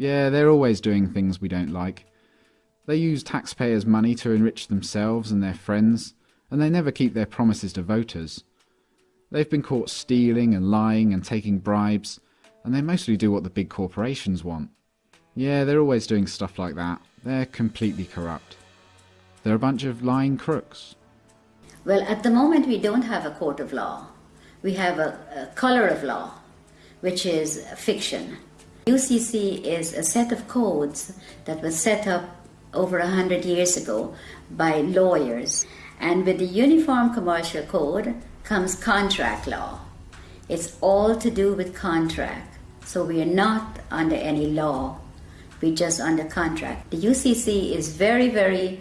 Yeah, they're always doing things we don't like. They use taxpayers' money to enrich themselves and their friends, and they never keep their promises to voters. They've been caught stealing and lying and taking bribes, and they mostly do what the big corporations want. Yeah, they're always doing stuff like that. They're completely corrupt. They're a bunch of lying crooks. Well, at the moment, we don't have a court of law. We have a, a color of law, which is fiction. UCC is a set of codes that was set up over a hundred years ago by lawyers. And with the Uniform Commercial Code comes contract law. It's all to do with contract. So we are not under any law. We're just under contract. The UCC is very, very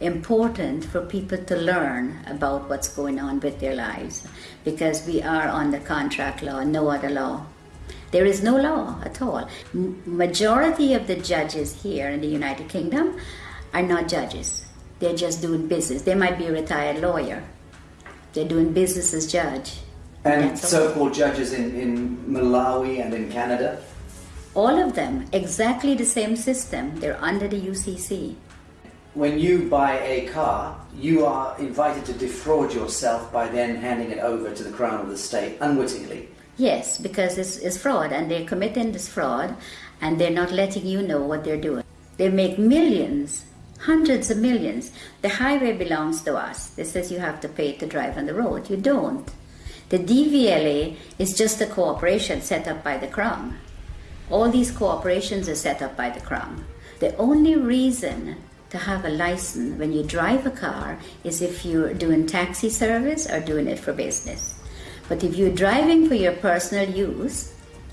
important for people to learn about what's going on with their lives because we are under contract law, no other law. There is no law at all. Majority of the judges here in the United Kingdom are not judges. They're just doing business. They might be a retired lawyer. They're doing business as judge. And so-called judges in, in Malawi and in Canada. All of them, exactly the same system. They're under the UCC. When you buy a car, you are invited to defraud yourself by then handing it over to the Crown of the State unwittingly. Yes, because it's, it's fraud and they're committing this fraud and they're not letting you know what they're doing. They make millions, hundreds of millions. The highway belongs to us. This says you have to pay to drive on the road. You don't. The DVLA is just a corporation set up by the Crown. All these corporations are set up by the Crown. The only reason to have a license when you drive a car is if you're doing taxi service or doing it for business. But if you're driving for your personal use,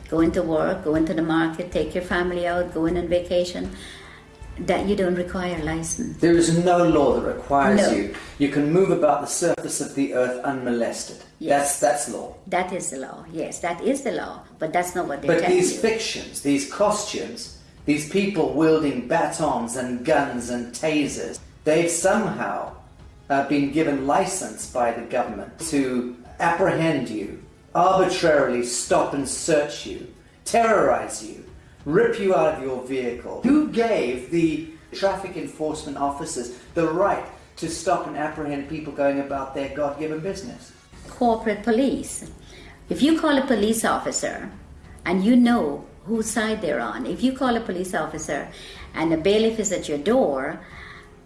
going to work, going to the market, take your family out, going on vacation, that you don't require a license. There is no law that requires No. you. You can move about the surface of the earth unmolested. Yes. That's that's law. That is the law. Yes, that is the law. But that's not what they're But these you. fictions, these costumes, these people wielding batons and guns and tasers, they've somehow uh, been given license by the government to apprehend you, arbitrarily stop and search you, terrorize you, rip you out of your vehicle. Who gave the traffic enforcement officers the right to stop and apprehend people going about their God given business? corporate police. If you call a police officer and you know whose side they're on, if you call a police officer and a bailiff is at your door,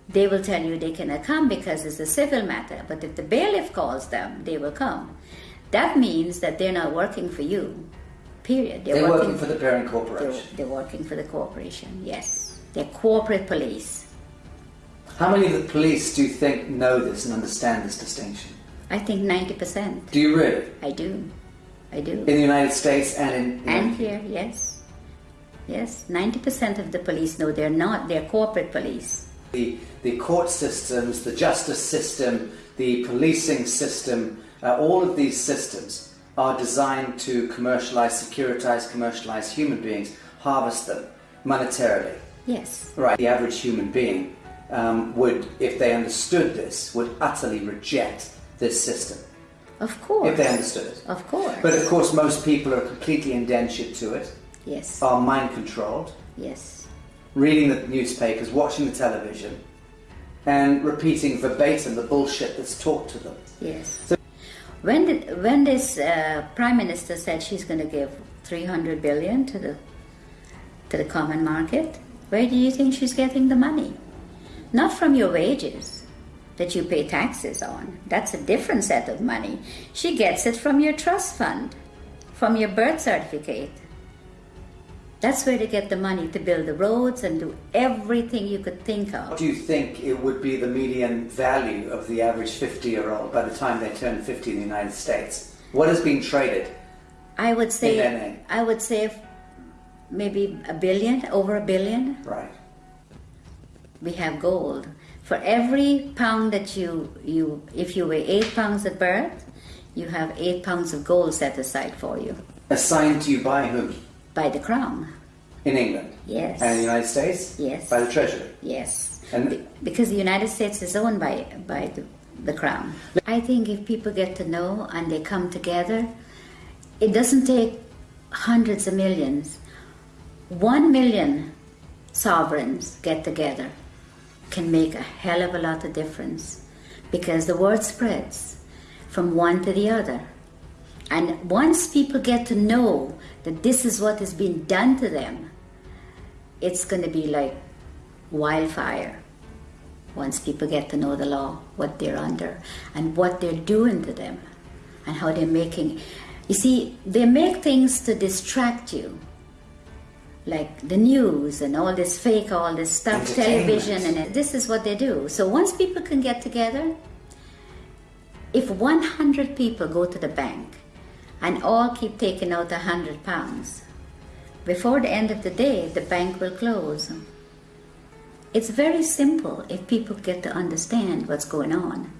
they will tell you they cannot come because it's a civil matter. But if the bailiff calls them, they will come. That means that they're not working for you. Period. They're, working, for the parent they're, corporation. they're working for the corporation. Yes, they're corporate police. How many of the police do you think know this and understand this distinction? I think ninety percent. Do you really? I do. I do. In the United States and in, in And here, yes. Yes, 90% of the police know they're not, they're corporate police. The, the court systems, the justice system, the policing system, uh, all of these systems are designed to commercialize, securitize, commercialize human beings, harvest them monetarily. Yes, Right. The average human being um, would, if they understood this, would utterly reject this system. of course. If they understood it. Of course. But of course, most people are completely indentured to it, yes, are mind controlled, yes, reading the newspapers, watching the television, and repeating verbatim the bullshit that's taught to them. yes. When, did, when this uh, prime minister said she's going to give 300 billion to the, to the common market, where do you think she's getting the money? Not from your wages that you pay taxes on. That's a different set of money. She gets it from your trust fund, from your birth certificate. That's where they get the money to build the roads and do everything you could think of. What do you think it would be the median value of the average 50 year old by the time they turn 50 in the United States? What is being traded? I would say. I would say maybe a billion, over a billion. Right. We have gold. For every pound that you you if you weigh eight pounds at birth, you have eight pounds of gold set aside for you Assigned to you by whom? By the crown. In England? Yes. And in the United States? Yes. By the Treasury? Yes. And- Be- because the United States is owned by by the, the crown. I think if people get to know and they come together, it doesn't take hundreds of millions. one million sovereigns get together can make a hell of a lot of difference because the word spreads from one to the other. And once people get to know that this is what is being done to them, it's going to be like wildfire. Once people get to know the law, what they're under, and what they're doing to them, and how they're making. You see, they make things to distract you like the news and all this fake, all this stuff, television, and this is what they do. So once people can get together, if 100 people go to the bank and all keep taking out a 100 pounds, before the end of the day, the bank will close. It's very simple if people get to understand what's going on.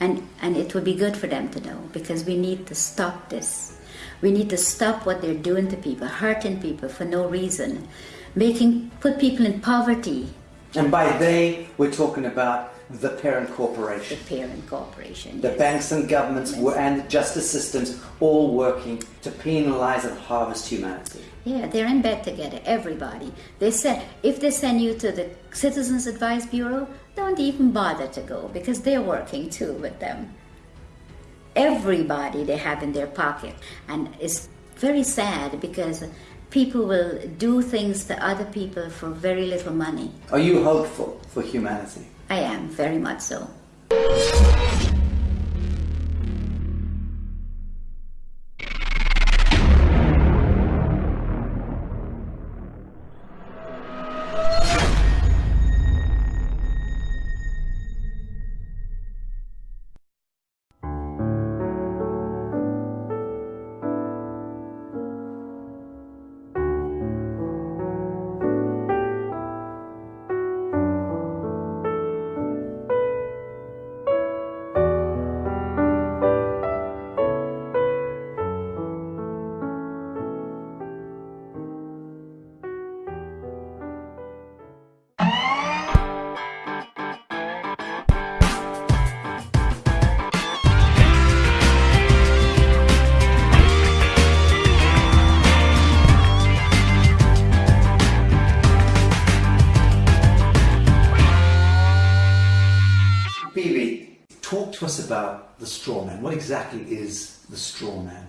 And, and it would be good for them to know because we need to stop this. We need to stop what they're doing to people, hurting people for no reason, making put people in poverty. And by they, we're talking about the parent corporation. The parent corporation. The yes. banks and governments yes. and the justice systems all working to penalize and harvest humanity. Yeah, they're in bed together, everybody. They said if they send you to the Citizens Advice Bureau, don't even bother to go because they're working too with them everybody they have in their pocket. And it's very sad because people will do things to other people for very little money. Are you hopeful for humanity? I am, very much so. Exactly is the straw man?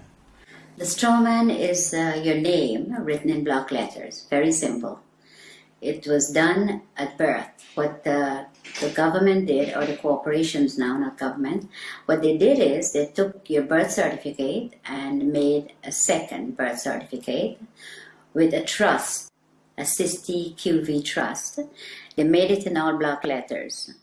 The straw man is uh, your name written in block letters. Very simple. It was done at birth. What the, the government did, or the corporations now, not government, what they did is they took your birth certificate and made a second birth certificate with a trust, a Cestui Que Vie trust. They made it in all block letters.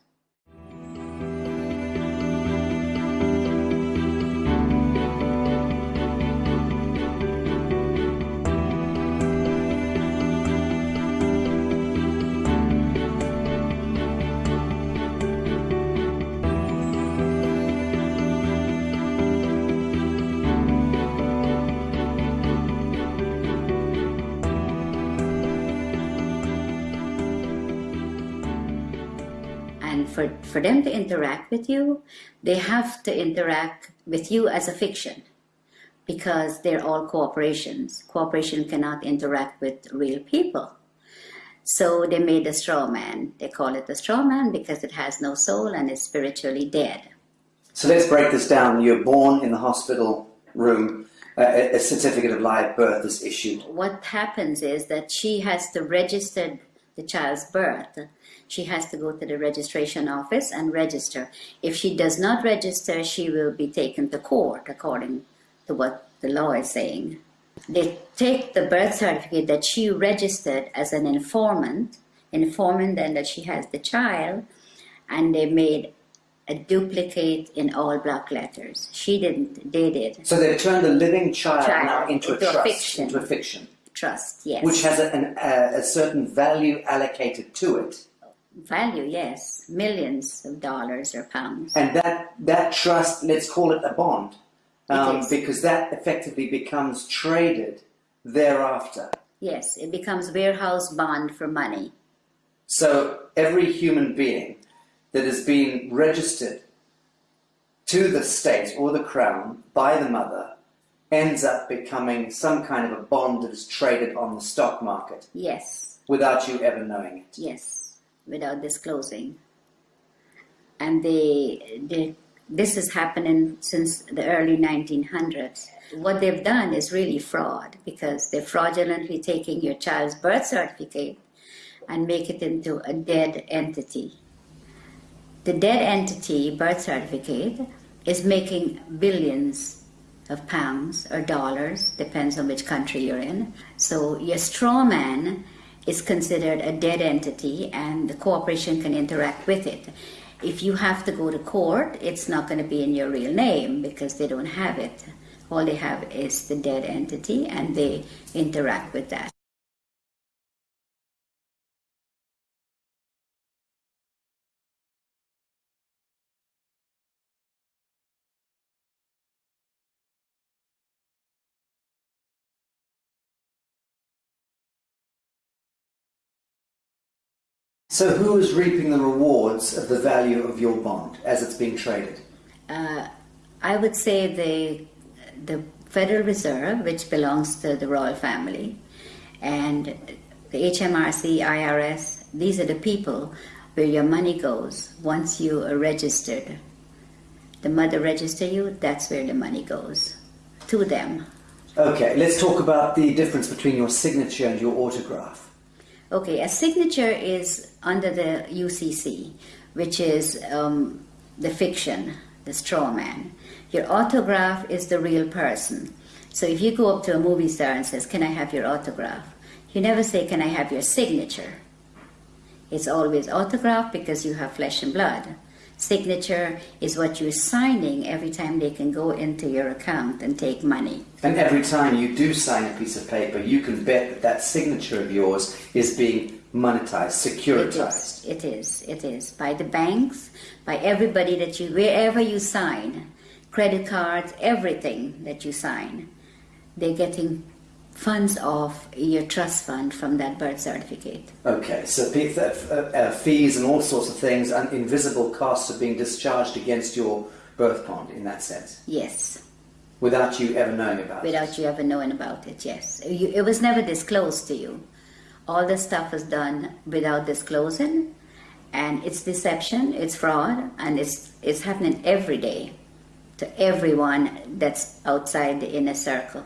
For, them to interact with you, they have to interact with you as a fiction because they're all corporations. Corporation cannot interact with real people. So they made a straw man. They call it a straw man because it has no soul and is spiritually dead. So let's break this down. You're born in the hospital room. Uh, a certificate of live birth is issued. What happens is that she has to register the child's birth she has to go to the registration office and register. If she does not register, she will be taken to court according to what the law is saying. They take the birth certificate that she registered as an informant, informing then that she has the child, and they made a duplicate in all block letters. She didn't, they did. So they turned a living child, child now into, into a, trust, a fiction. into a fiction. Trust, yes. Which has a, an, a certain value allocated to it value, yes, millions of dollars or pounds. And that, that trust, let's call it a bond, um, because that effectively becomes traded thereafter. Yes, it becomes warehouse bond for money. So every human being that has been registered to the state or the crown by the mother ends up becoming some kind of a bond that is traded on the stock market Yes, without you ever knowing it. yes, without disclosing. And they, they, this is happening since the early 1900s. What they've done is really fraud because they're fraudulently taking your child's birth certificate and make it into a dead entity. The dead entity birth certificate is making billions of pounds or dollars, depends on which country you're in. So your straw man is considered a dead entity and the corporation can interact with it. If you have to go to court, it's not going to be in your real name because they don't have it. All they have is the dead entity and they interact with that. So who is reaping the rewards of the value of your bond as it's being traded? Uh, I would say the the Federal Reserve, which belongs to the royal family, and the HMRC, IRS. These are the people where your money goes once you are registered. The mother register you, that's where the money goes to them. Okay, let's talk about the difference between your signature and your autograph. Okay, a signature is under the UCC, which is um, the fiction, the straw man. Your autograph is the real person. So if you go up to a movie star and says, "Can I have your autograph?" You never say, "Can I have your signature?" It's always autograph because you have flesh and blood. Signature is what you're signing every time they can go into your account and take money. And every time you do sign a piece of paper, you can bet that that signature of yours is being monetized, securitized. It is. It is. It is by the banks, by everybody that you wherever you sign, credit cards, everything that you sign, they're getting funds off your trust fund from that birth certificate. Okay, so th- uh, uh, fees and all sorts of things and invisible costs are being discharged against your birth bond in that sense, Yes, without you ever knowing about it. without you ever knowing about it. Yes, you, it was never disclosed to you. All the stuff was done without disclosing, and it's deception, it's fraud, and it's it's happening every day to everyone that's outside the inner circle.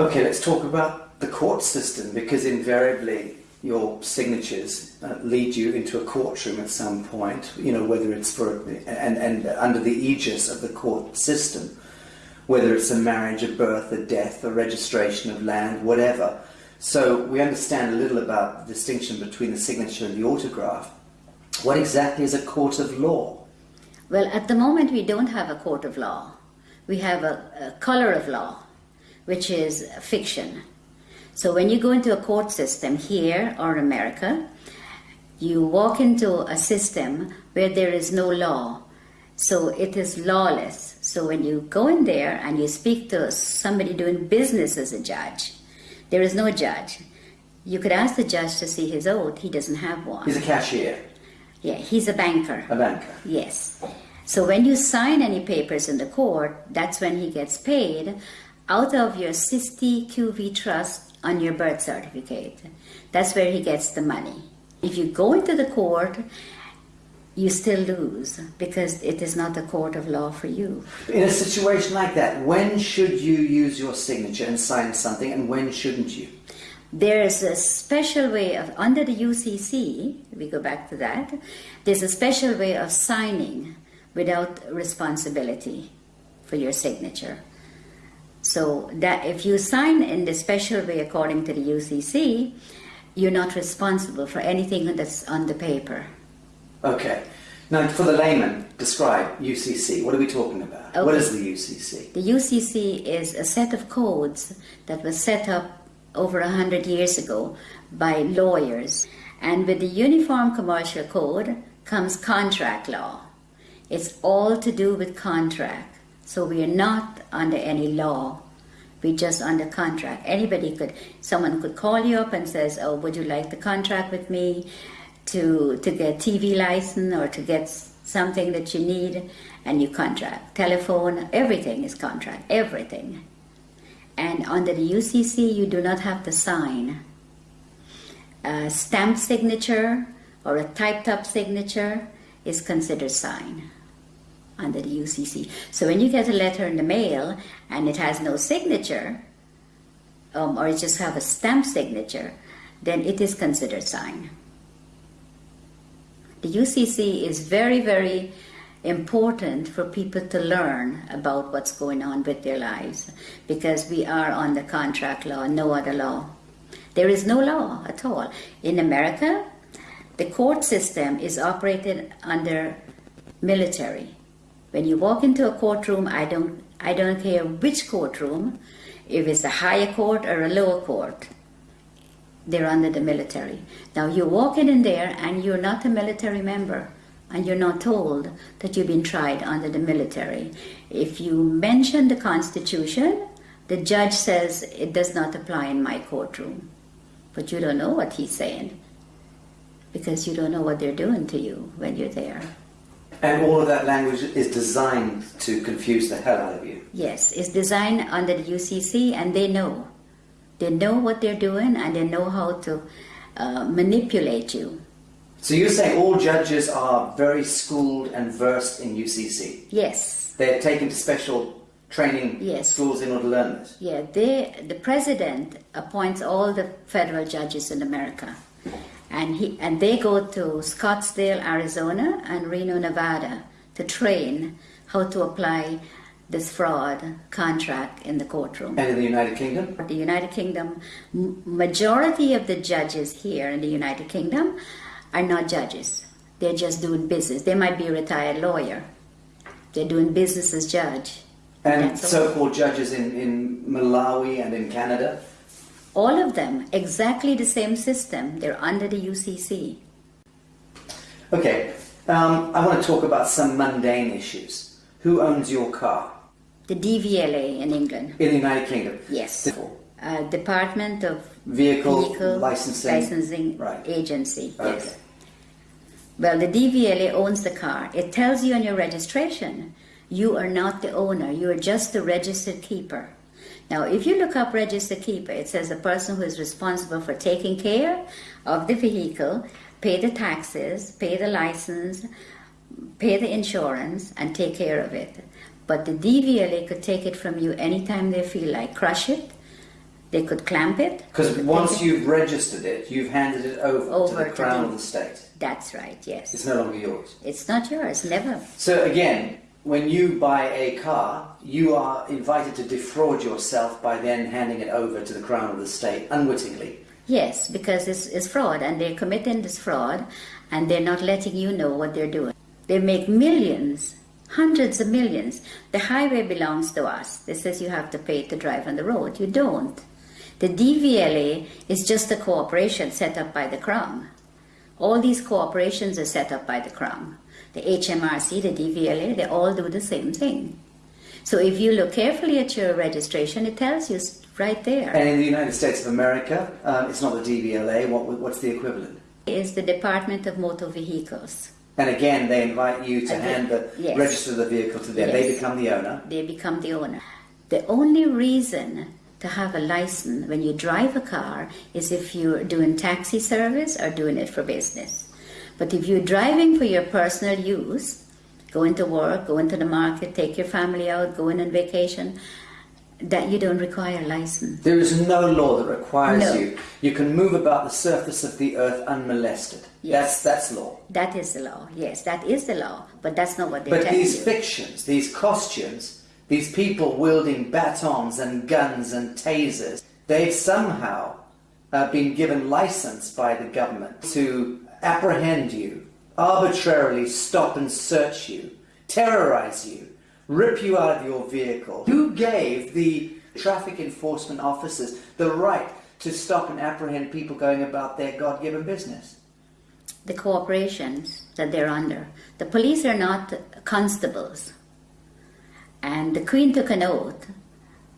Okay, let's talk about the court system because invariably your signatures uh, lead you into a courtroom at some point, you know, whether it's for, and, and under the aegis of the court system, whether it's a marriage, a birth, a death, a registration of land, whatever. So we understand a little about the distinction between the signature and the autograph. What exactly is a court of law? Well, at the moment, we don't have a court of law. We have a, a color of law, which is fiction. So when you go into a court system here or America, you walk into a system where there is no law. So it is lawless. So when you go in there and you speak to somebody doing business as a judge, there is no judge. You could ask the judge to see his oath. He doesn't have one. He's a cashier, Yeah, he's a banker. a banker. Yes. So when you sign any papers in the court, that's when he gets paid out of your Cestui Que Vie trust on your birth certificate. That's where he gets the money. If you go into the court, you still lose because it is not a court of law for you. In a situation like that, when should you use your signature and sign something and when shouldn't you? There's a special way of, under the UCC, we go back to that, there's a special way of signing without responsibility for your signature. So that if you sign in the special way according to the UCC, you're not responsible for anything that's on the paper. Okay. Now, for the layman, describe UCC. What are we talking about? What Okay. is the UCC? The UCC is a set of codes that was set up over a hundred years ago by lawyers. And with the Uniform Commercial Code comes contract law. It's all to do with contract. So we are not under any law. We're just under contract. Anybody could, someone could call you up and says, "Oh, would you like the contract with me to to get TV license or to get something that you need and you contract. Telephone, everything is contract, everything. And under the UCC, you do not have to sign. A stamp signature or a typed up signature is considered sign under the UCC. So when you get a letter in the mail and it has no signature, um, or it just have a stamp signature, then it is considered signed. The UCC is very, very important for people to learn about what's going on with their lives because we are on the contract law, no other law. There is no law at all. In America, the court system is operated under military. When you walk into a courtroom, I don't, I don't care which courtroom, if it's a higher court or a lower court, they're under the military. Now you're walking in there and you're not a military member and you're not told that you've been tried under the military. If you mention the Constitution, the judge says it does not apply in my courtroom. But you don't know what he's saying because you don't know what they're doing to you when you're there. And all of that language is designed to confuse the hell out of you. Yes, it's designed under the UCC and they know. They know what they're doing and they know how to uh, manipulate you. So you're saying all judges are very schooled and versed in UCC? Yes. They're taken to special training Yes. schools in order to learn this? Yeah, they, the president appoints all the federal judges in America. And, he, and they go to Scottsdale, Arizona and Reno, Nevada to train how to apply this fraud contract in the courtroom. And in the United Kingdom? the United Kingdom, majority of the judges here in the United Kingdom are not judges. They're just doing business. They might be a retired lawyer. They're doing business as judge. And so-called judges in, in Malawi and in Canada? All of them, exactly the same system. They're under the UCC. Okay, um, I want to talk about some mundane issues. Who owns your car? The DVLA in England. In the United Kingdom? Yes. Uh, Department of Vehicle, Vehicle licensing? Licensing Right. Agency. Okay. Yes. Well, the DVLA owns the car. It tells you on your registration, you are not the owner. You are just the registered keeper. Now, if you look up register keeper, it says a person who is responsible for taking care of the vehicle, pay the taxes, pay the license, pay the insurance, and take care of it. But the DVLA could take it from you anytime they feel like. Crush it. They could clamp it. Because once you've registered it, you've handed it over, to Over the to Crown the- of the state. That's right, yes. It's no longer yours. It's not yours, never. So again, when you buy a car, you are invited to defraud yourself by then handing it over to the Crown of the state unwittingly. Yes, because it's, it's fraud and they're committing this fraud and they're not letting you know what they're doing. They make millions, hundreds of millions. The highway belongs to us. It says you have to pay to drive on the road. You don't. The DVLA is just a corporation set up by the Crown. All these corporations are set up by the Crown. The HMRC, the DVLA, they all do the same thing. So if you look carefully at your registration, it tells you right there. And in the United States of America, um, it's not the DVLA. What, what's the equivalent? It's the Department of Motor Vehicles. And again, they invite you to Again, hand the yes. register the vehicle to them. They become the owner. They become the owner. The only reason to have a license when you drive a car is if you're doing taxi service or doing it for business. But if you're driving for your personal use, going to work, going to the market, take your family out, going on vacation, that you don't require a license. There is no law that requires No. you. You can move about the surface of the earth unmolested. Yes. That's that's law. That is the law. Yes, that is the law. But that's not what they're But these you. fictions, these costumes, these people wielding batons and guns and tasers, they've somehow uh, been given license by the government to apprehend you, arbitrarily stop and search you, terrorize you, rip you out of your vehicle. Who gave the traffic enforcement officers the right to stop and apprehend people going about their God given business? the corporations that they're under. The police are not constables. And the Queen took an oath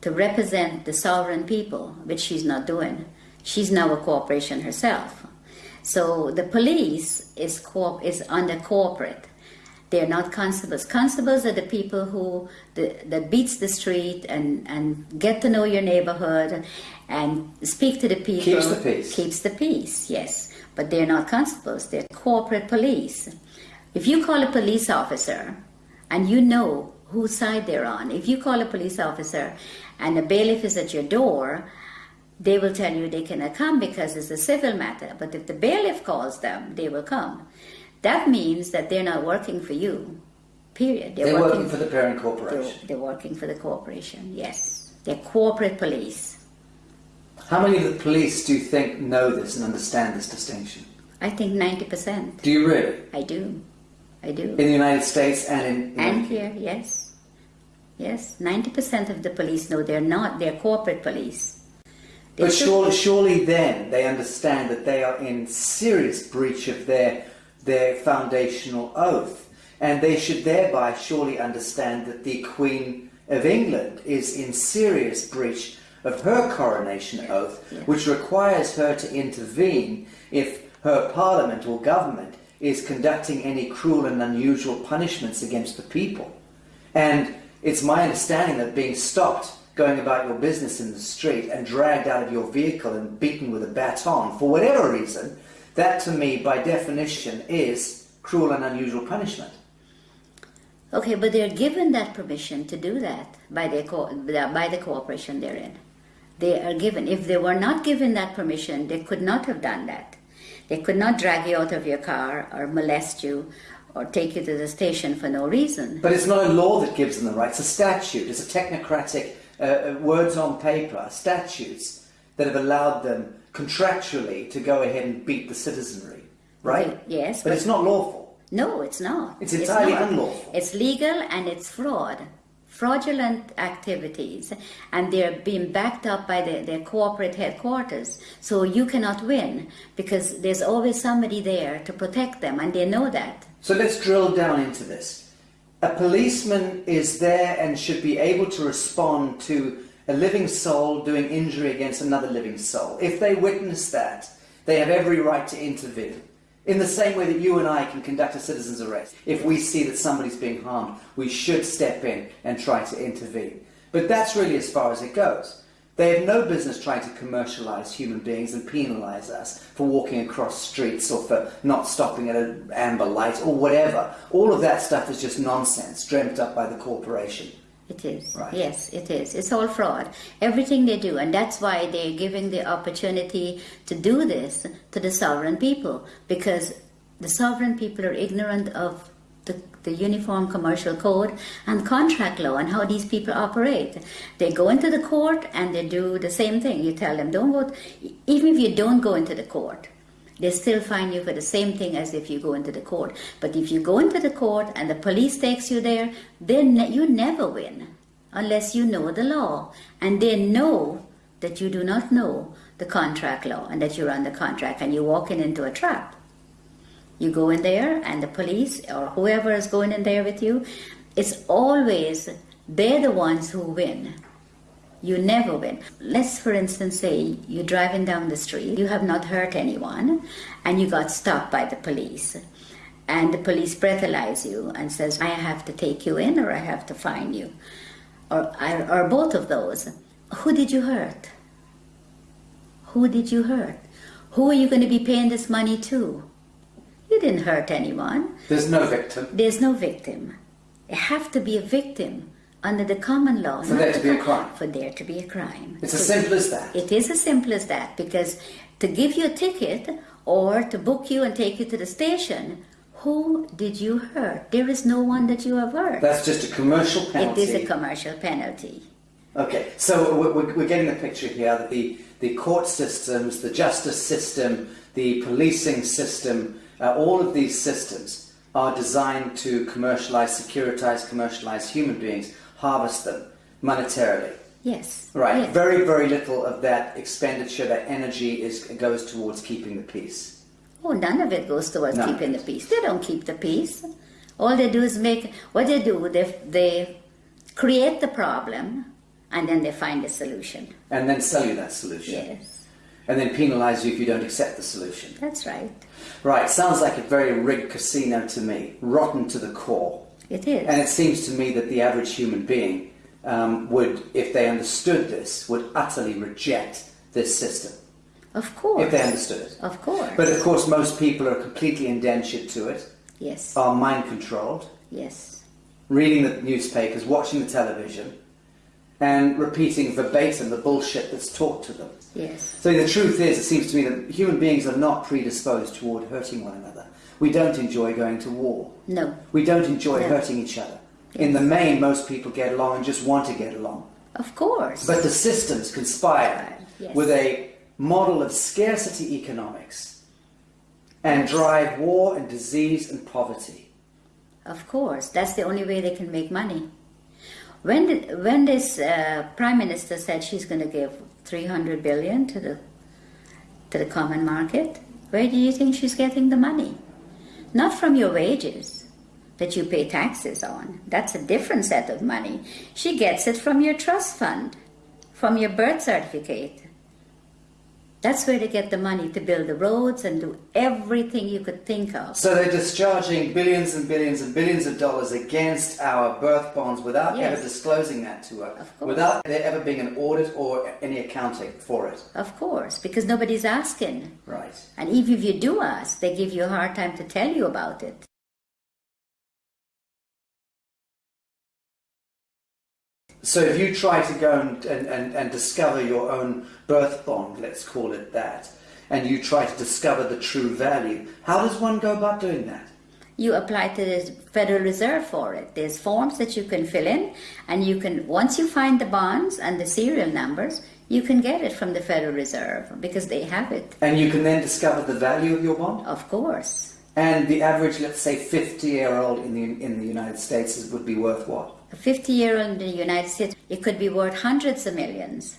to represent the sovereign people, which she's not doing. She's now a corporation herself. So the police is, corp- is under corporate. They're not constables. Constables are the people who the, that beats the street and, and get to know your neighborhood and speak to the people. Keeps the peace. Keeps the peace, yes. But they're not constables. They're corporate police. If you call a police officer and you know whose side they're on, if you call a police officer and a bailiff is at your door, they will tell you they cannot come because it's a civil matter. But if the bailiff calls them, they will come. That means that they're not working for you. Period. They're, working, for the parent corporation. They're, they're working for the corporation. Yes, they're corporate police. How many of the police do you think know this and understand this distinction? I think ninety percent. Do you really? I do. I do. In the United States and in, in And here, yes. Yes, 90% of the police know they're not, they're corporate police. But surely, surely then they understand that they are in serious breach of their, their foundational oath. And they should thereby surely understand that the Queen of England is in serious breach of her coronation oath, Yeah. which requires her to intervene if her parliament or government is conducting any cruel and unusual punishments against the people. And it's my understanding that being stopped going about your business in the street and dragged out of your vehicle and beaten with a baton for whatever reason, that to me, by definition, is cruel and unusual punishment. Okay, but they're given that permission to do that by, their co- by the cooperation they're in. They are given. If they were not given that permission, they could not have done that. They could not drag you out of your car or molest you or take you to the station for no reason. But it's not a law that gives them the right, it's a statute, it's a technocratic uh, uh, words on paper, statutes that have allowed them contractually to go ahead and beat the citizenry, right? Yes, But but- it's not lawful. No, it's not. It's entirely not. unlawful. It's legal and it's fraud. Fraudulent activities, and they're being backed up by the, their corporate headquarters. So you cannot win because there's always somebody there to protect them, and they know that. So let's drill down into this. A policeman is there and should be able to respond to a living soul doing injury against another living soul. If they witness that, they have every right to intervene. In the same way that you and I can conduct a citizen's arrest. If we see that somebody's being harmed, we should step in and try to intervene. But that's really as far as it goes. They have no business trying to commercialize human beings and penalize us for walking across streets or for not stopping at an amber light or whatever. All of that stuff is just nonsense dreamt up by the corporation. It is. Right. Yes, it is. It's all fraud. Everything they do. And that's why they're giving the opportunity to do this to the sovereign people because the sovereign people are ignorant of the, Uniform Commercial Code and contract law and how these people operate. They go into the court and they do the same thing. You tell them, don't go, even if you don't go into the court, they still fine you for the same thing as if you go into the court. But if you go into the court and the police takes you there, then ne- you never win unless you know the law. And they know that you do not know the contract law and that you're under contract and you're walking into a trap. You go in there and the police or whoever is going in there with you, it's always they're the ones who win. You never win. Let's, for instance, say you're driving down the street, you have not hurt anyone, and you got stopped by the police. And the police breathalyze you and says, I have to take you in or I have to fine you. Or, or both of those. Who did you hurt? Who did you hurt? Who are you going to be paying this money to? You didn't hurt anyone. There's no victim. There's no victim. You have to be a victim under the common law. For there to the be a crime. For there to be a crime. It's as simple as that. It is as simple as that because to give you a ticket or to book you and take you to the station, who did you hurt? There is no one that you have hurt. That's just a commercial penalty. It is a commercial penalty. Okay, so we're, we're we're getting the picture here that the, the court systems, the justice system, the policing system, uh, all of these systems are designed to commercialize, securitize, commercialize human beings, harvest them monetarily. Yes. Right. Yes. Very, very little of that expenditure, that energy, is goes towards keeping the peace. Oh, none of it goes towards None keeping the peace. They don't keep the peace. All they do is make what they do. They they create the problem, and then they find a solution. And then sell you that solution. Yes. and then penalise you if you don't accept the solution. That's right. Right, sounds like a very rigged casino to me, rotten to the core. It is. And it seems to me that the average human being um, would, if they understood this, would utterly reject this system. of course. If they understood it. Of course. But of course, most people are completely indentured to it, yes. are mind controlled, yes. reading the newspapers, watching the television, and repeating verbatim the bullshit that's taught to them. Yes. So the truth is, it seems to me that human beings are not predisposed toward hurting one another. We don't enjoy going to war. No. We don't enjoy No. hurting each other. In the main, most people get along and just want to get along. Of course. But the systems conspire Yes. with a model of scarcity economics and drive war and disease and poverty. Of course, that's the only way they can make money. When did, when this uh, prime minister said she's going to give 300 billion to the to the common market, where do you think she's getting the money? Not from your wages that you pay taxes on. That's a different set of money. She gets it from your trust fund, from your birth certificate. That's where they get the money to build the roads and do everything you could think of. So they're discharging billions and billions and billions of dollars against our birth bonds without Yes. ever disclosing that to us, Of course. without there ever being an audit or any accounting for it. Of course, because nobody's asking. Right. And even if you do ask, they give you a hard time to tell you about it. So if you try to go and, and, and, and discover your own birth bond, let's call it that, and you try to discover the true value, how does one go about doing that? You apply to the Federal Reserve for it. There's forms that you can fill in, and you can once you find the bonds and the serial numbers, you can get it from the Federal Reserve because they have it. And you can then discover the value of your bond? Of course, And the average, let's say, 50 year old in the, in the United States would be worth what? A 50-year-old in the United States, it could be worth hundreds of millions.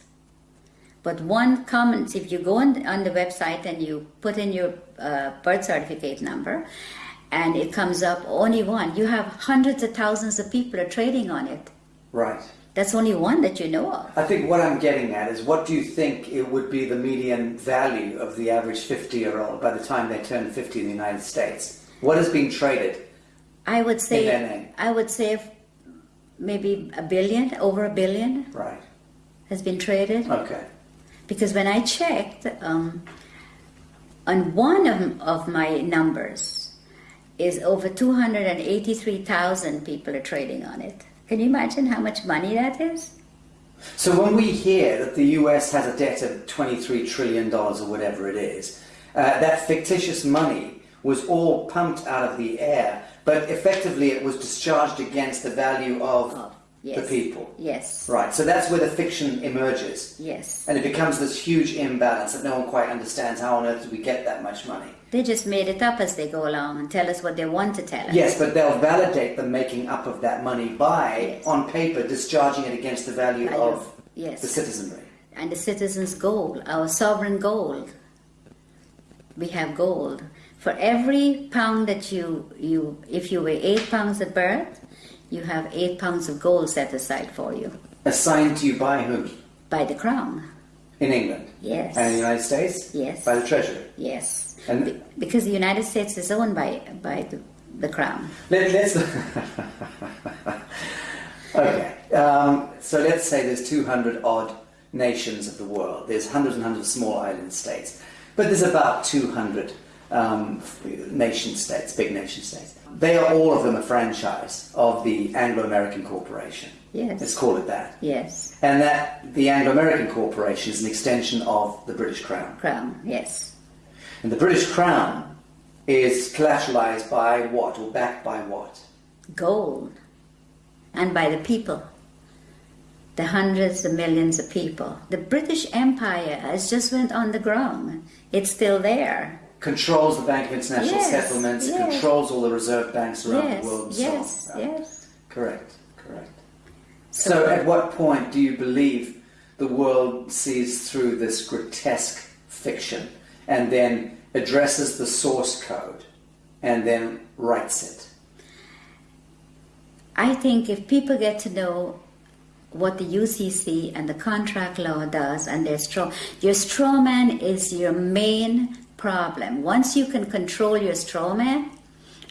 But one common, if you go on, on the website and you put in your uh, birth certificate number, and it comes up only one, you have hundreds of thousands of people are trading on it. Right. That's only one that you know of. I think what I'm getting at is what do you think it would be the median value of the average 50 year old by the time they turn 50 in the United States? What is being traded? I would say. I would say maybe a billion, over a billion Right. has been traded. Okay. Because when I checked, um, on one of, of my numbers is over 283,000 people are trading on it. Can you imagine how much money that is? So when we hear that the US has a debt of $23 trillion or whatever it is, uh, that fictitious money was all pumped out of the air, but effectively it was discharged against the value of Oh, the people. Yes. Right, so that's where the fiction emerges. Yes. And it becomes this huge imbalance that no one quite understands how on earth did we get that much money. They just made it up as they go along and tell us what they want to tell us. Yes, but they'll validate the making up of that money by, Yes. on paper, discharging it against the value Value, of yes. the citizenry. and the citizens' gold, our sovereign gold. We have gold. For every pound that you, you if you weigh eight pounds at birth, you have eight pounds of gold set aside for you Assigned to you by whom? by the crown. In England. Yes. And in the United States? Yes. By the Treasury. Yes. And- Be- because the United States is owned by by the, the crown. Let, let's. okay. Um, so let's say there's 200 odd nations of the world. There's hundreds and hundreds of small island states. But there's about 200 um, nation states, big nation states. They are all of them a franchise of the Anglo American Corporation. Yes. Let's call it that. Yes. And that the Anglo American Corporation is an extension of the British Crown. Crown. Yes. And the British Crown is collateralized by what or backed by what? Gold. And by the people. The hundreds of millions of people. The British Empire has just went on the ground. It's still there. Controls the Bank of International Yes, Settlements, yes. controls all the reserve banks around yes. the world yes. so. Yes. Correct, correct. So at what point do you believe the world sees through this grotesque fiction and then addresses the source code and then writes it? I think if people get to know what the UCC and the contract law does, and their straw, your straw man is your main problem. Once you can control your straw man,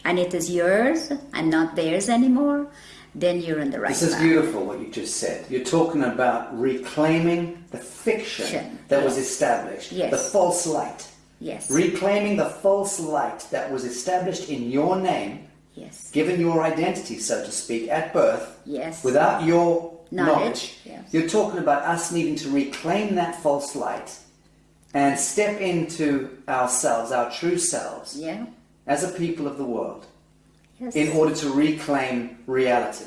and it is yours and not theirs anymore, then you're in the right This is beautiful what you just said. You're talking about reclaiming the fiction Fiction, that was established, Yes. the false light. Yes. Reclaiming the false light that was established in your name, yes. given your identity, so to speak, at birth, Yes. without your Knowledge, knowledge. yes. You're talking about us needing to reclaim that false light and step into ourselves, our true selves, Yeah. as a people of the world, Yes. in order to reclaim reality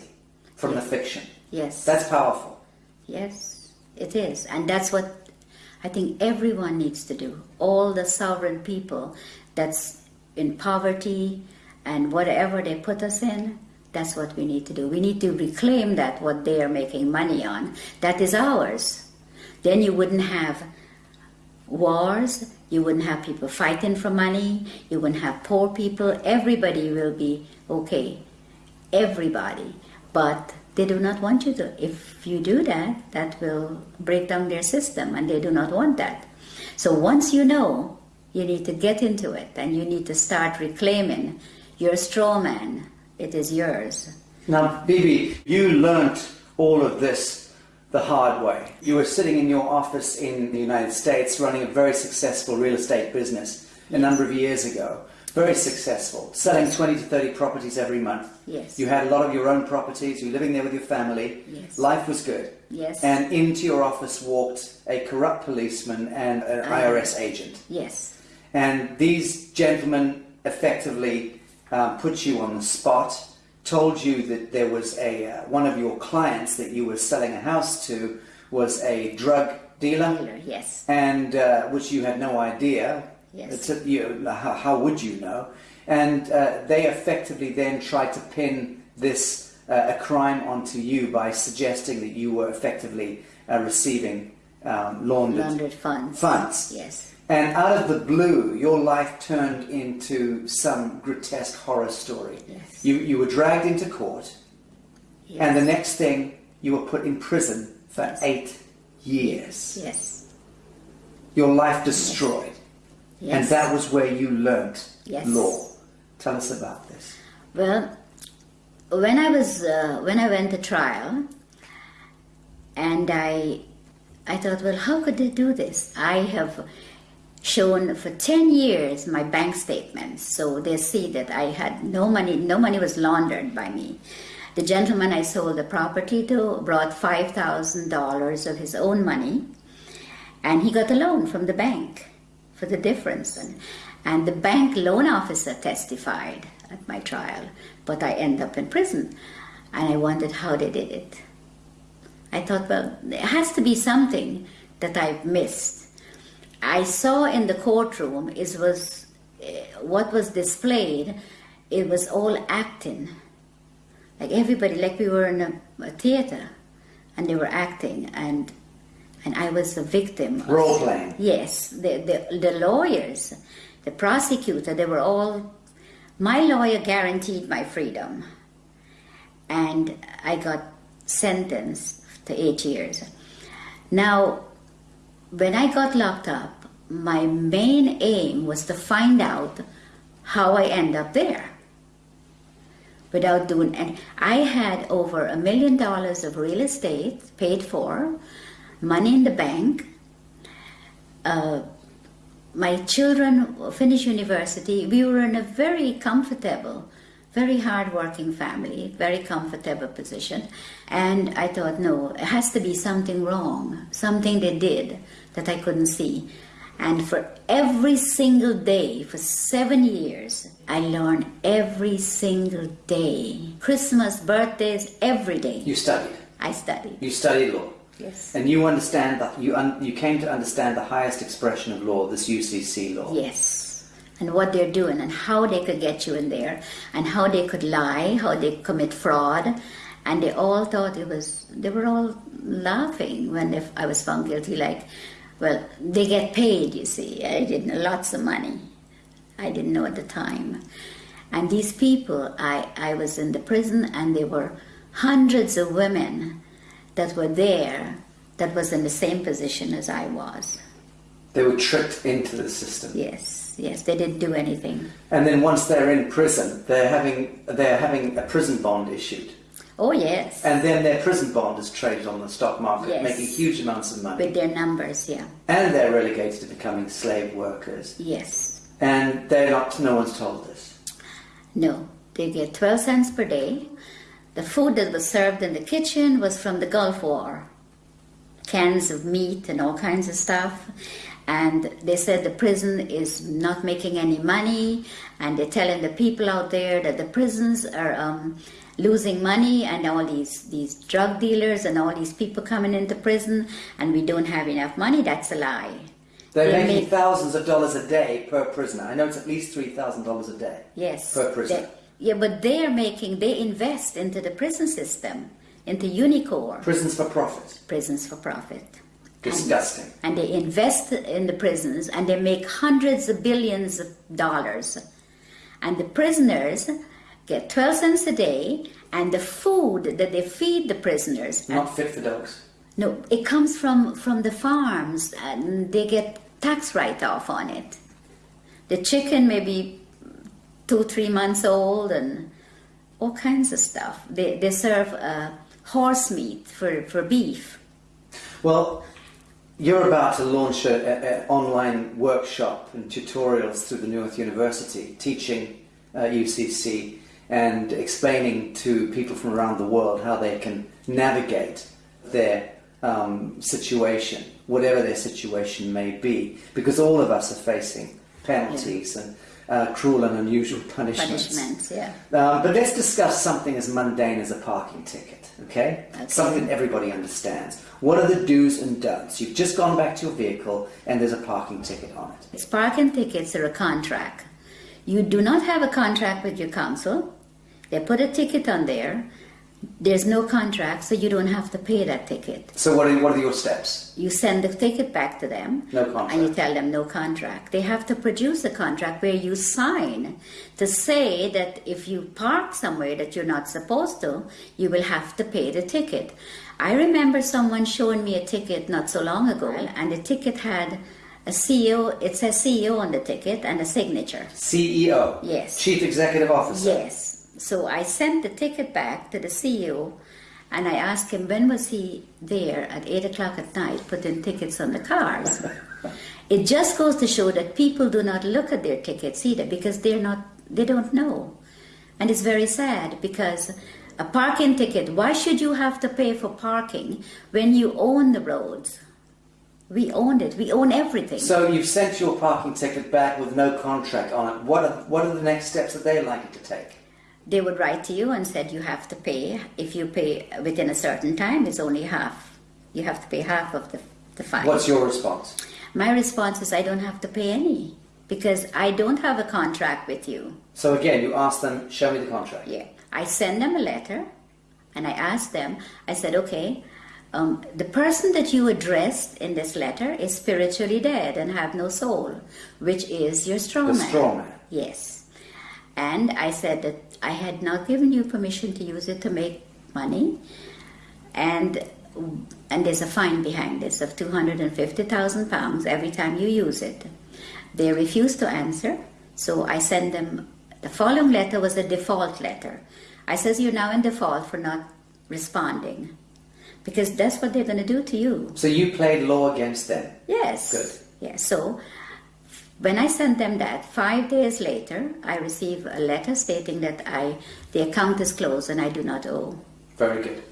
from the fiction. yes. That's powerful. Yes, it is. And that's what I think everyone needs to do. All the sovereign people that's in poverty and whatever they put us in, that's what we need to do. We need to reclaim that what they are making money on. That is ours. Then you wouldn't have wars, you wouldn't have people fighting for money, you wouldn't have poor people. Everybody will be okay. Everybody. But they do not want you to. If you do that, that will break down their system, and they do not want that. So once you know, you need to get into it, and you need to start reclaiming your straw man. It is yours. Now, Bibi, you learnt all of this the hard way. You were sitting in your office in the United States running a very successful real estate business a number of years ago. Very successful, selling 20 to 30 properties every month. Yes. You had a lot of your own properties, you were living there with your family. Yes. Life was good. Yes. And into your office walked a corrupt policeman and an IRS agent. Yes. And these gentlemen effectively uh, put you on the spot, told you that there was a uh, one of your clients that you were selling a house to was a drug dealer, Dealer, yes. and uh, which you had no idea. Yes. A- you, how, how would you know? And uh, they effectively then tried to pin this uh, a crime onto you by suggesting that you were effectively uh, receiving um, laundered Laundered funds. funds. Yes. And out of the blue, your life turned into some grotesque horror story. Yes. You, you were dragged into court, Yes. and the next thing, you were put in prison for eight years. Yes. Your life destroyed. Yes. And that was where you learnt Yes. law. Tell us about this. Well, when I was uh, when I went to trial, and I I thought, well, how could they do this? I have shown for ten years my bank statements, so they see that I had no money. No money was laundered by me. The gentleman I sold the property to brought five thousand dollars of his own money, and he got a loan from the bank for the difference. And, and the bank loan officer testified at my trial, but I end up in prison. And I wondered how they did it. I thought, well, there has to be something that I've missed. I saw in the courtroom it was eh, what was displayed. It was all acting, like everybody, like we were in a, a theater, and they were acting, and and I was a victim. of- Role playing. Yes, the, the, the lawyers, the prosecutor, they were all. My lawyer guaranteed my freedom, and I got sentenced to eight years. Now, when I got locked up, my main aim was to find out how I end up there without doing and I had over a million dollars of real estate paid for, money in the bank. Uh, my children finished university. We were in a very comfortable, very hardworking family, very comfortable position. And I thought, no, it has to be something wrong, something they did that I couldn't see. And for every single day, for seven years, I learned every single day. Christmas, birthdays, every day. You studied. I studied. You studied law. Yes. And you understand that you un- you came to understand the highest expression of law, this UCC law. Yes. And what they're doing and how they could get you in there and how they could lie, how they commit fraud. And they all thought it was, they were all laughing when if I was found guilty. Like, well, they get paid, you see. I didn't know lots of money. I didn't know at the time. And these people, I, I was in the prison and there were hundreds of women that were there that was in the same position as I was. They were tricked into the system. Yes, yes, they didn't do anything. And then once they're in prison, they're having they're having a prison bond issued. Oh, yes. And then their prison bond is traded on the stock market, Yes. making huge amounts of money. With their numbers, yeah. And they're relegated to becoming slave workers. Yes. And they're not no one's told this. No, they get 12 cents per day. The food that was served in the kitchen was from the Gulf War cans of meat and all kinds of stuff. And they said the prison is not making any money, and they're telling the people out there that the prisons are um, losing money, and all these, these drug dealers and all these people coming into prison, and we don't have enough money. That's a lie. They're They making make- thousands of dollars a day per prisoner. I know it's at least three thousand dollars a day. Yes. Per prisoner. They- yeah, but they are making, they invest into the prison system, into Unicor, Prisons for profit. prisons for profit. Disgusting. And they invest in the prisons and they make hundreds of billions of dollars. And the prisoners get 12 cents a day, and the food that they feed the prisoners, Not fit for dogs. no, it comes from, from the farms, and they get tax write off on it. The chicken may be two, three months old, and all kinds of stuff. They, they serve uh, horse meat for, for beef. Well, you're about to launch an online workshop and tutorials through the North University, teaching uh, UCC and explaining to people from around the world how they can navigate their um, situation, whatever their situation may be, because all of us are facing penalties and uh, cruel and unusual punishments. Punishments, yeah. Um, but let's discuss something as mundane as a parking ticket, okay? Okay. Something everybody understands. What are the do's and don'ts? You've just gone back to your vehicle and there's a parking ticket on it. It's parking tickets are a contract. You do not have a contract with your council. They put a ticket on there. There's no contract, so you don't have to pay that ticket. So what are, what are your steps? You send the ticket back to them. No contract. And you tell them no contract. They have to produce a contract where you sign to say that if you park somewhere that you're not supposed to, you will have to pay the ticket. I remember someone showing me a ticket not so long ago, and the ticket had a CEO, it says CEO on the ticket and a signature. CEO. Yes. Chief Executive Officer. Yes. So I sent the ticket back to the CEO and I asked him when was he there at 8 o'clock at night putting tickets on the cars. it just goes to show that people do not look at their tickets either because they're not, they don't know. And it's very sad because a parking ticket, why should you have to pay for parking when you own the roads? We own it. We own everything. So you've sent your parking ticket back with no contract on it. What are, what are the next steps that they're likely to take? they would write to you and said you have to pay. If you pay within a certain time, it's only half. You have to pay half of the, the fine. What's your response? My response is I don't have to pay any because I don't have a contract with you. So again, you ask them, show me the contract. Yeah. I send them a letter and I ask them, I said, okay, um, the person that you addressed in this letter is spiritually dead and have no soul, which is your straw The man. straw man. Yes. And I said that I had not given you permission to use it to make money. And and there's a fine behind this of 250,000 pounds every time you use it. They refused to answer, so I sent them the following letter was a default letter. I says you're now in default for not responding. Because that's what they're going to do to you. So you played law against them. Yes. Good. Yes. So when I sent them that, five days later, I received a letter stating that I the account is closed and I do not owe. Very good.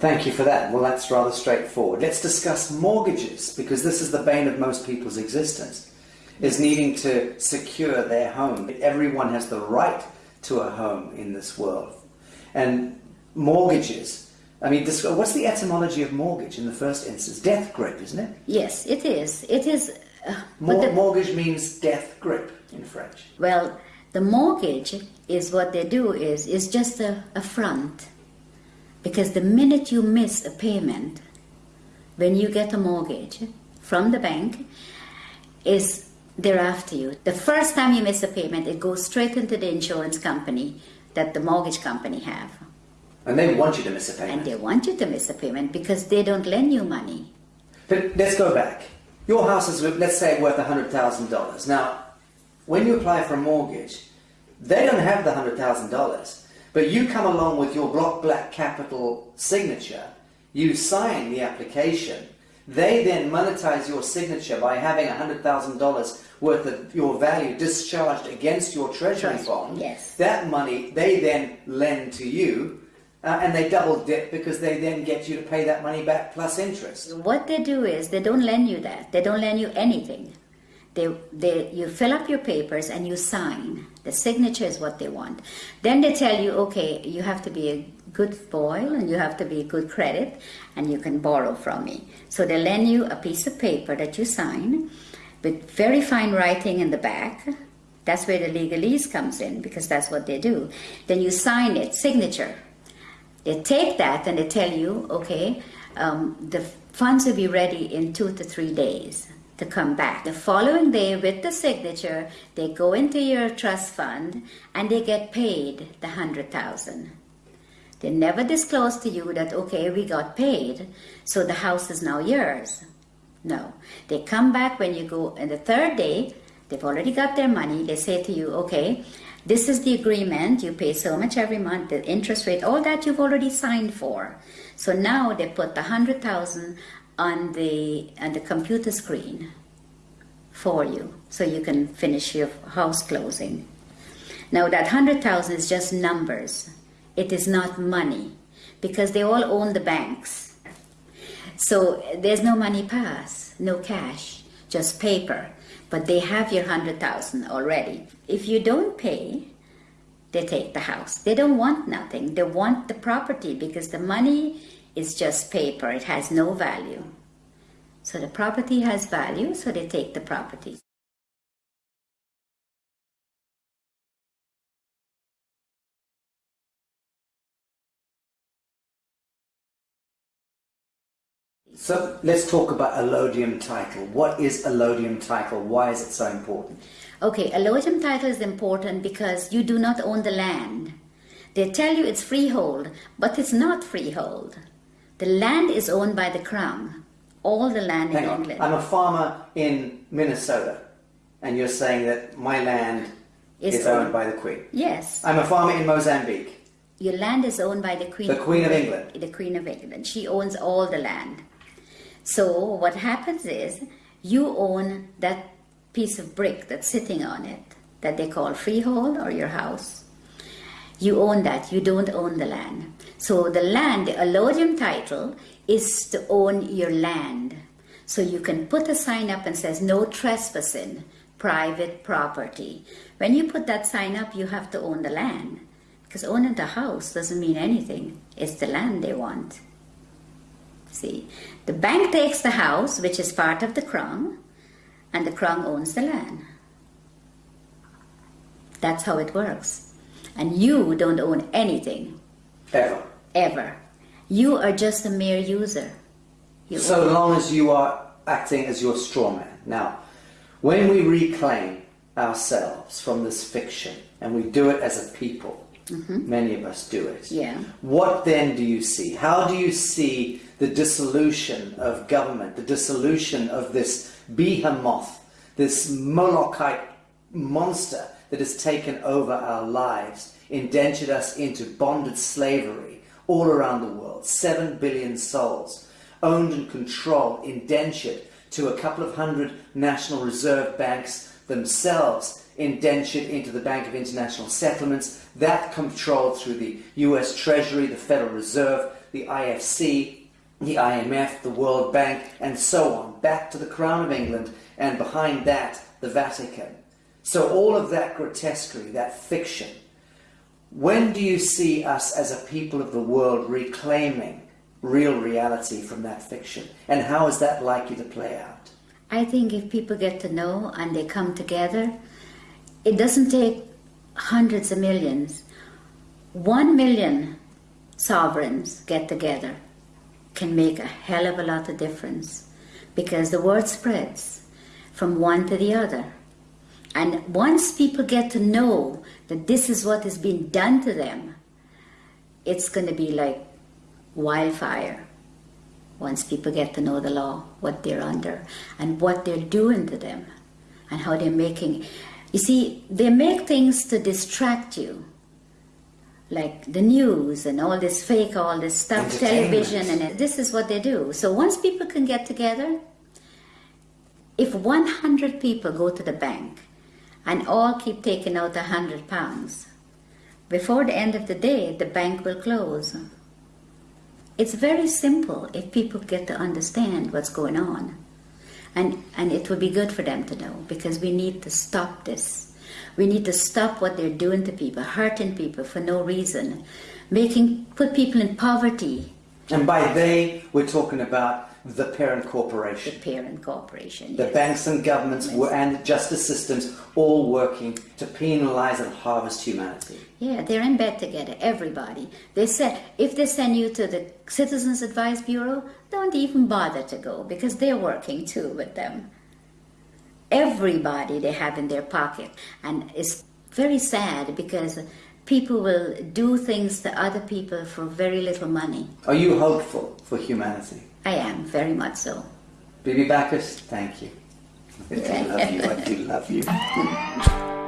Thank you for that. Well, that's rather straightforward. Let's discuss mortgages because this is the bane of most people's existence, is needing to secure their home. Everyone has the right to a home in this world. And mortgages, I mean, this, what's the etymology of mortgage in the first instance? Death grip, isn't it? Yes, it is. It is. Uh, but Mor- the- mortgage means death grip in French. well, the mortgage is what they do is is just a, a front, because the minute you miss a payment, when you get a mortgage from the bank, is they're after you. The first time you miss a payment, it goes straight into the insurance company that the mortgage company have. And they want you to miss a payment. And they want you to miss a payment because they don't lend you money. But let's go back. Your house is, let's say, worth $100,000. Now, when you apply for a mortgage, they don't have the $100,000. But you come along with your block black capital signature, you sign the application, they then monetize your signature by having $100,000 worth of your value discharged against your treasury bond. yes. That money they then lend to you, uh, and they double dip because they then get you to pay that money back plus interest. What they do is they don't lend you that. They don't lend you anything. They, they, you fill up your papers and you sign. The signature is what they want. Then they tell you, okay, you have to be a good boy and you have to be a good credit and you can borrow from me. So they lend you a piece of paper that you sign with very fine writing in the back. That's where the legalese comes in because that's what they do. Then you sign it, signature. They take that and they tell you, okay, um, the funds will be ready in two to three days to come back. The following day, with the signature, they go into your trust fund and they get paid the hundred thousand. They never disclose to you that okay, we got paid, so the house is now yours. No, they come back when you go, and the third day, they've already got their money. They say to you, okay, this is the agreement. You pay so much every month, the interest rate, all that you've already signed for. So now they put the hundred thousand on the on the computer screen for you, so you can finish your house closing. Now that hundred thousand is just numbers. It is not money, because they all own the banks. So there's no money pass, no cash, just paper. But they have your hundred thousand already. If you don't pay, they take the house. They don't want nothing. They want the property because the money is just paper. It has no value. So the property has value, so they take the property. So let's talk about allodium title. What is allodium title? Why is it so important? Okay, allodium title is important because you do not own the land. They tell you it's freehold, but it's not freehold. The land is owned by the crown. All the land Hang in on. England I'm a farmer in Minnesota, and you're saying that my land Is is owned owned. by the Queen. Yes, I'm a farmer in Mozambique. your land is owned by the Queen. The Queen of England. The Queen of England. She owns all the land. So what happens is you own that piece of brick that's sitting on it that they call freehold or your house. You own that. You don't own the land. So the land, the allodium title, is to own your land. So you can put a sign up and says no trespassing, private property. When you put that sign up, you have to own the land. Because owning the house doesn't mean anything. It's the land they want. See, the bank takes the house, which is part of the crown, and the crown owns the land. That's how it works. And you don't own anything, Ever. ever. You are just a mere user. You So long as you are acting as your straw man. Now, when we reclaim ourselves from this fiction, and we do it as a people, Mm-hmm. many of us do it. Yeah. What then do you see? How do you see the dissolution of government, the dissolution of this behemoth, this Molochite monster that has taken over our lives, indentured us into bonded slavery all around the world? Seven billion souls, owned and controlled, indentured to a couple of hundred National Reserve banks themselves, indentured into the Bank of International Settlements, that controlled through the US Treasury, the Federal Reserve, the IFC, the IMF, the World Bank, and so on, back to the Crown of England, and behind that, the Vatican. So all of that grotesquerie, that fiction, when do you see us as a people of the world reclaiming real reality from that fiction? And how is that likely to play out? I think if people get to know and they come together, it doesn't take hundreds of millions. One million sovereigns get together can make a hell of a lot of difference because the word spreads from one to the other. And once people get to know that this is what is being done to them, it's going to be like wildfire once people get to know the law, what they're under, and what they're doing to them, and how they're making. You see, they make things to distract you, like the news and all this fake, all this stuff, television, and this is what they do. So once people can get together, if 100 people go to the bank and all keep taking out 100 pounds, before the end of the day, the bank will close. It's very simple if people get to understand what's going on. And, and it would be good for them to know because we need to stop this. We need to stop what they're doing to people, hurting people for no reason, making put people in poverty. And by they, we're talking about the parent corporation. The parent corporation. The yes. banks and governments yes. and justice systems all working to penalize and harvest humanity. Yeah, they're in bed together, everybody. They said if they send you to the Citizens Advice Bureau, don't even bother to go because they're working too with them. Everybody they have in their pocket. And it's very sad because people will do things to other people for very little money. Are you hopeful for humanity? I am, very much so. Bibi Backus, thank you. I love you, I do love you.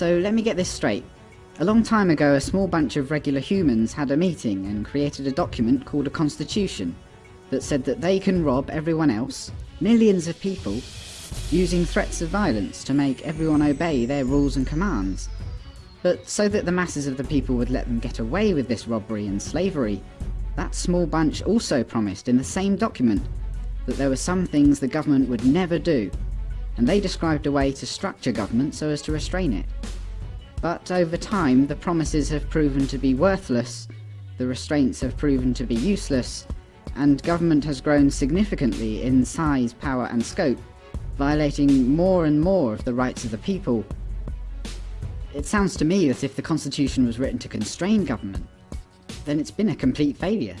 So let me get this straight. A long time ago, a small bunch of regular humans had a meeting and created a document called a constitution that said that they can rob everyone else, millions of people, using threats of violence to make everyone obey their rules and commands. But so that the masses of the people would let them get away with this robbery and slavery, that small bunch also promised in the same document that there were some things the government would never do and they described a way to structure government so as to restrain it. But over time, the promises have proven to be worthless, the restraints have proven to be useless, and government has grown significantly in size, power and scope, violating more and more of the rights of the people. It sounds to me that if the constitution was written to constrain government, then it's been a complete failure.